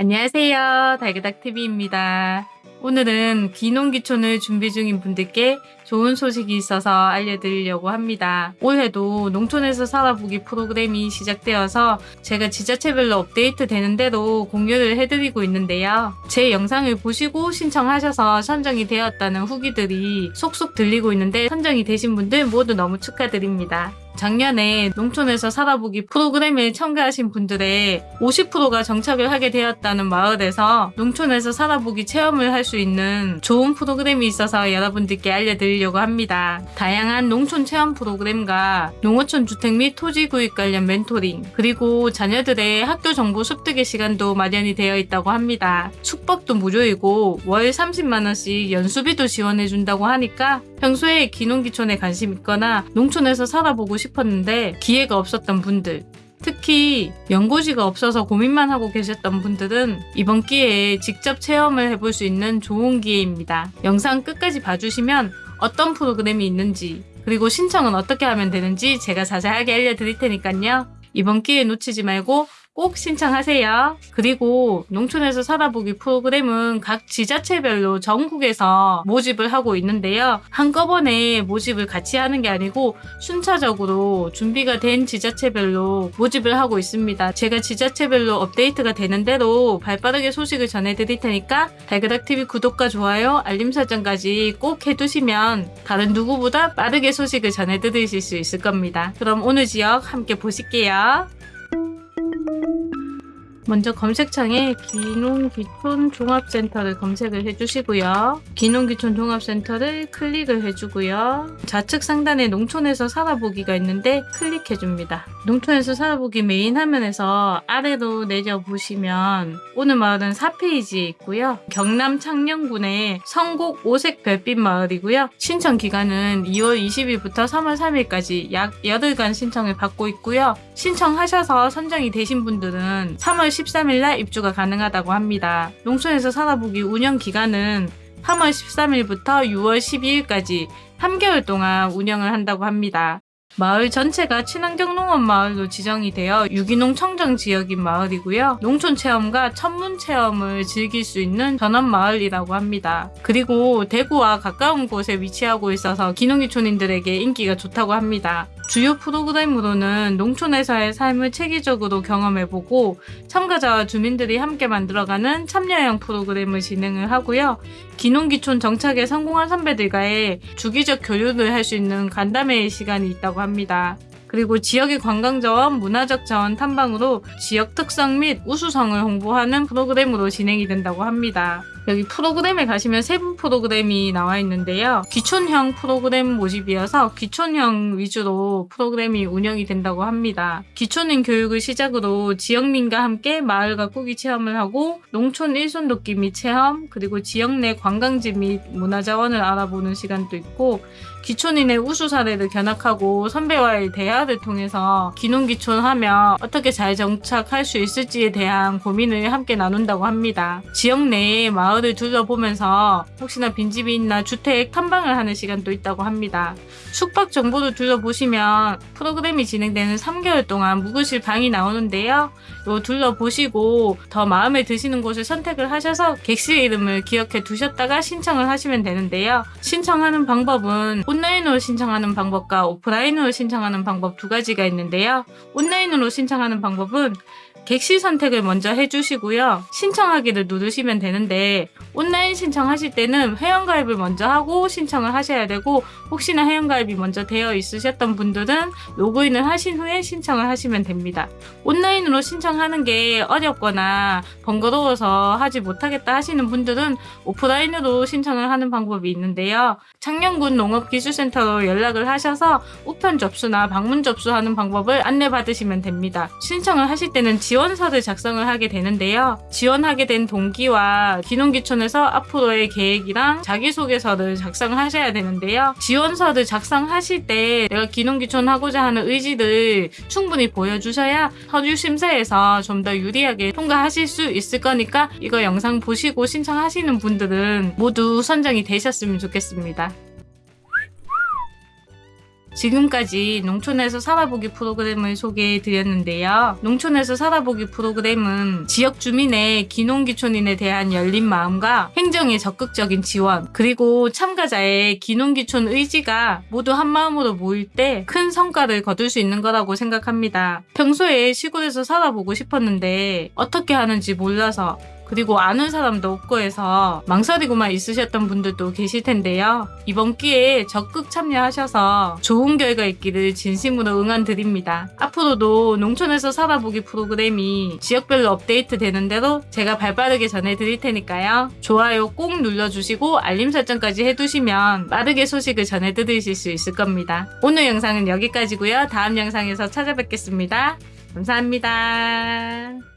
안녕하세요. 달그닥TV입니다. 오늘은 귀농귀촌을 준비 중인 분들께 좋은 소식이 있어서 알려드리려고 합니다. 올해도 농촌에서 살아보기 프로그램이 시작되어서 제가 지자체별로 업데이트 되는 대로 공유를 해드리고 있는데요. 제 영상을 보시고 신청하셔서 선정이 되었다는 후기들이 속속 들리고 있는데 선정이 되신 분들 모두 너무 축하드립니다. 작년에 농촌에서 살아보기 프로그램에 참가하신 분들의 50%가 정착을 하게 되었다는 마을에서 농촌에서 살아보기 체험을 할 수 있는 좋은 프로그램이 있어서 여러분들께 알려드리려고 합니다. 다양한 농촌 체험 프로그램과 농어촌 주택 및 토지 구입 관련 멘토링 그리고 자녀들의 학교 정보 습득의 시간도 마련이 되어 있다고 합니다. 숙박도 무료이고 월 30만원씩 연수비도 지원해준다고 하니까 평소에 기농기촌에 관심 있거나 농촌에서 살아보고 싶 었는데 기회가 없었던 분들 특히 연고지가 없어서 고민만 하고 계셨던 분들은 이번 기회에 직접 체험을 해볼 수 있는 좋은 기회입니다. 영상 끝까지 봐주시면 어떤 프로그램이 있는지 그리고 신청은 어떻게 하면 되는지 제가 자세하게 알려드릴 테니까요. 이번 기회 놓치지 말고 꼭 신청하세요. 그리고 농촌에서 살아보기 프로그램은 각 지자체별로 전국에서 모집을 하고 있는데요. 한꺼번에 모집을 같이 하는 게 아니고 순차적으로 준비가 된 지자체별로 모집을 하고 있습니다. 제가 지자체별로 업데이트가 되는 대로 발빠르게 소식을 전해드릴 테니까 달그닥TV 구독과 좋아요, 알림 설정까지 꼭 해두시면 다른 누구보다 빠르게 소식을 전해드리실 수 있을 겁니다. 그럼 오늘 지역 함께 보실게요. 먼저 검색창에 기농기촌 종합센터를 검색을 해주시고요. 기농기촌 종합센터를 클릭을 해주고요. 좌측 상단에 농촌에서 살아보기가 있는데 클릭해줍니다. 농촌에서 살아보기 메인 화면에서 아래로 내려보시면 오늘 마을은 4페이지에 있고요. 경남 창녕군의 성곡 오색 별빛 마을이고요. 신청 기간은 2월 20일부터 3월 3일까지 약 열흘간 신청을 받고 있고요. 신청하셔서 선정이 되신 분들은 3월 13일날 입주가 가능하다고 합니다. 농촌에서 살아보기 운영 기간은 3월 13일부터 6월 12일까지 3개월 동안 운영을 한다고 합니다. 마을 전체가 친환경 농업 마을로 지정이 되어 유기농 청정 지역인 마을이고요. 농촌 체험과 천문 체험을 즐길 수 있는 전원 마을이라고 합니다. 그리고 대구와 가까운 곳에 위치하고 있어서 기농기촌인들에게 인기가 좋다고 합니다. 주요 프로그램으로는 농촌에서의 삶을 체계적으로 경험해보고 참가자와 주민들이 함께 만들어가는 참여형 프로그램을 진행을 하고요. 기농기촌 정착에 성공한 선배들과의 주기적 교류를 할 수 있는 간담회의 시간이 있다고 합니다. 그리고 지역의 관광자원, 문화적 자원 탐방으로 지역 특성 및 우수성을 홍보하는 프로그램으로 진행이 된다고 합니다. 여기 프로그램에 가시면 세부 프로그램이 나와 있는데요. 귀촌형 프로그램 모집이어서 귀촌형 위주로 프로그램이 운영이 된다고 합니다. 귀촌인 교육을 시작으로 지역민과 함께 마을 가꾸기 체험을 하고 농촌 일손 돕기 및 체험, 그리고 지역 내 관광지 및 문화자원을 알아보는 시간도 있고 기촌인의 우수 사례를 견학하고 선배와의 대화를 통해서 기농기촌 하면 어떻게 잘 정착할 수 있을지에 대한 고민을 함께 나눈다고 합니다. 지역 내에 마을을 둘러보면서 혹시나 빈집이 있나 주택 탐방을 하는 시간도 있다고 합니다. 숙박 정보를 둘러보시면 프로그램이 진행되는 3개월 동안 묵으실 방이 나오는데요. 요 둘러보시고 더 마음에 드시는 곳을 선택을 하셔서 객실 이름을 기억해 두셨다가 신청을 하시면 되는데요. 신청하는 방법은 온라인으로 신청하는 방법과 오프라인으로 신청하는 방법 두 가지가 있는데요. 온라인으로 신청하는 방법은 객실 선택을 먼저 해주시고요. 신청하기를 누르시면 되는데 온라인 신청하실 때는 회원가입을 먼저 하고 신청을 하셔야 되고 혹시나 회원가입이 먼저 되어 있으셨던 분들은 로그인을 하신 후에 신청을 하시면 됩니다. 온라인으로 신청하는 게 어렵거나 번거로워서 하지 못하겠다 하시는 분들은 오프라인으로 신청을 하는 방법이 있는데요. 창녕군 농업기술센터로 연락을 하셔서 우편 접수나 방문 접수하는 방법을 안내받으시면 됩니다. 신청을 하실 때는 지원서를 작성을 하게 되는데요. 지원하게 된 동기와 기농기촌에서 앞으로의 계획이랑 자기소개서를 작성하셔야 되는데요. 지원서를 작성하실 때 내가 기농기촌 하고자 하는 의지를 충분히 보여주셔야 서류 심사에서 좀 더 유리하게 통과하실 수 있을 거니까 이거 영상 보시고 신청하시는 분들은 모두 선정이 되셨으면 좋겠습니다. 지금까지 농촌에서 살아보기 프로그램을 소개해 드렸는데요. 농촌에서 살아보기 프로그램은 지역 주민의 기농기촌인에 대한 열린 마음과 행정의 적극적인 지원, 그리고 참가자의 기농기촌 의지가 모두 한 마음으로 모일 때 큰 성과를 거둘 수 있는 거라고 생각합니다. 평소에 시골에서 살아보고 싶었는데 어떻게 하는지 몰라서 그리고 아는 사람도 없고 해서 망설이고만 있으셨던 분들도 계실 텐데요. 이번 기회에 적극 참여하셔서 좋은 결과 있기를 진심으로 응원드립니다. 앞으로도 농촌에서 살아보기 프로그램이 지역별로 업데이트 되는 대로 제가 발빠르게 전해드릴 테니까요. 좋아요 꼭 눌러주시고 알림 설정까지 해두시면 빠르게 소식을 전해드리실 수 있을 겁니다. 오늘 영상은 여기까지고요. 다음 영상에서 찾아뵙겠습니다. 감사합니다.